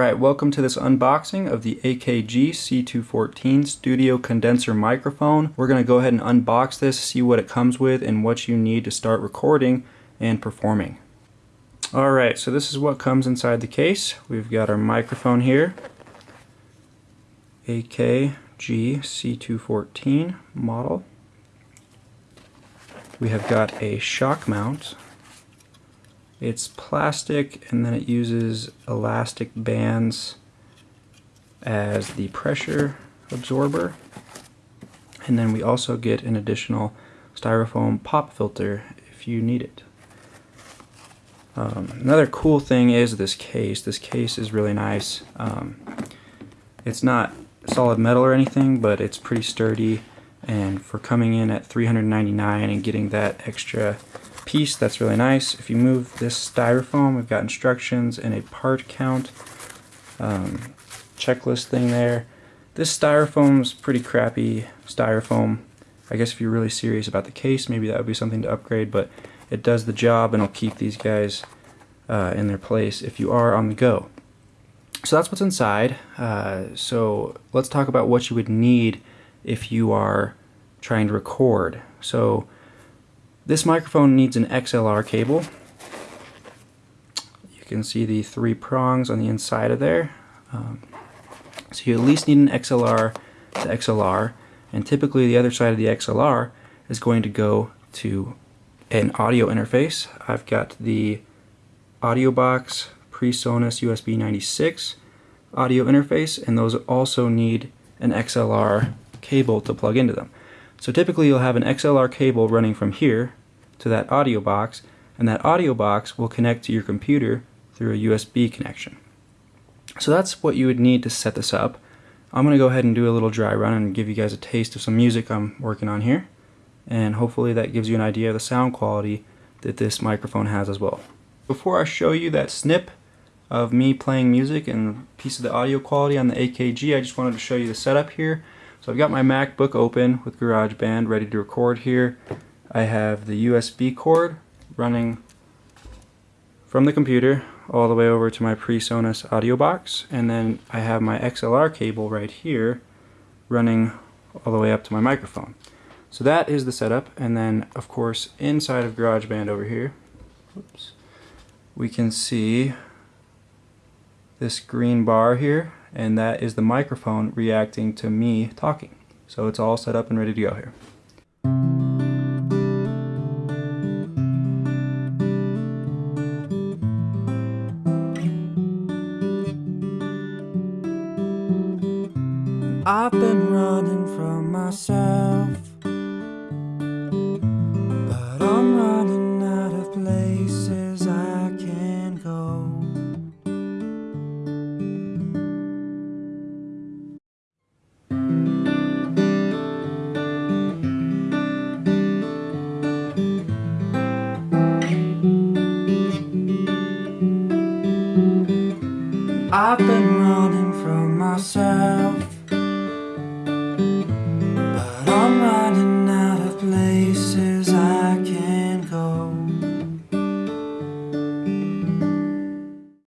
Alright, welcome to this unboxing of the AKG C214 Studio Condenser Microphone. We're going to go ahead and unbox this, see what it comes with, and what you need to start recording and performing. Alright, so this is what comes inside the case. We've got our microphone here, AKG C214 model. We have got a shock mount it's plastic and then it uses elastic bands as the pressure absorber. And then we also get an additional styrofoam pop filter if you need it. Um, another cool thing is this case. This case is really nice. Um, it's not solid metal or anything, but it's pretty sturdy. And for coming in at 399 and getting that extra piece that's really nice. If you move this styrofoam, we've got instructions and a part count um, checklist thing there. This styrofoam's pretty crappy styrofoam. I guess if you're really serious about the case, maybe that would be something to upgrade, but it does the job and it'll keep these guys uh, in their place if you are on the go. So that's what's inside. Uh, so let's talk about what you would need if you are trying to record. So this microphone needs an XLR cable. You can see the three prongs on the inside of there. Um, so you at least need an XLR to XLR, and typically the other side of the XLR is going to go to an audio interface. I've got the AudioBox PreSonus USB 96 audio interface, and those also need an XLR cable to plug into them. So typically you'll have an XLR cable running from here to that audio box and that audio box will connect to your computer through a USB connection. So that's what you would need to set this up. I'm going to go ahead and do a little dry run and give you guys a taste of some music I'm working on here and hopefully that gives you an idea of the sound quality that this microphone has as well. Before I show you that snip of me playing music and a piece of the audio quality on the AKG, I just wanted to show you the setup here. So I've got my MacBook open with GarageBand ready to record here. I have the USB cord running from the computer all the way over to my PreSonus audio box and then I have my XLR cable right here running all the way up to my microphone. So that is the setup and then of course inside of GarageBand over here oops, we can see this green bar here and that is the microphone reacting to me talking. So it's all set up and ready to go here. I've been running from myself But I'm running out of places I can go. I've been running from myself